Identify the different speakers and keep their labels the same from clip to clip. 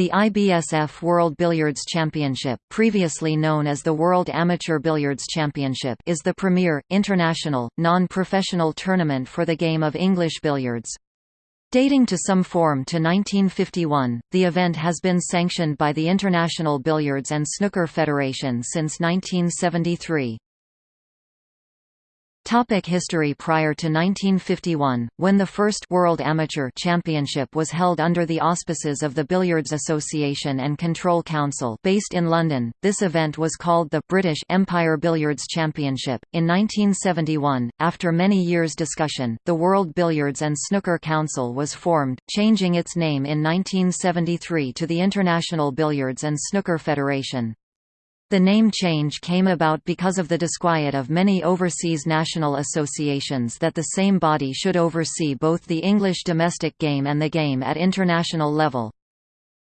Speaker 1: The IBSF World Billiards Championship previously known as the World Amateur Billiards Championship is the premier, international, non-professional tournament for the game of English billiards. Dating to some form to 1951, the event has been sanctioned by the International Billiards and Snooker Federation since 1973. Topic history Prior to 1951, when the first World Amateur Championship was held under the auspices of the Billiards Association and Control Council based in London, this event was called the British Empire Billiards Championship. In 1971, after many years' discussion, the World Billiards and Snooker Council was formed, changing its name in 1973 to the International Billiards and Snooker Federation. The name change came about because of the disquiet of many overseas national associations that the same body should oversee both the English domestic game and the game at international level.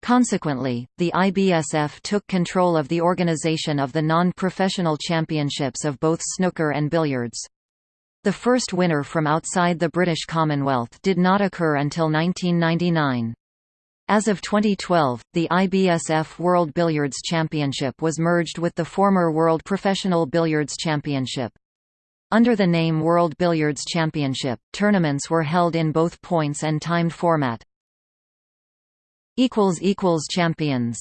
Speaker 1: Consequently, the IBSF took control of the organisation of the non-professional championships of both snooker and billiards. The first winner from outside the British Commonwealth did not occur until 1999. As of 2012, the IBSF World Billiards Championship was merged with the former World Professional Billiards Championship. Under the name World Billiards Championship, tournaments were held in both points and timed format. Champions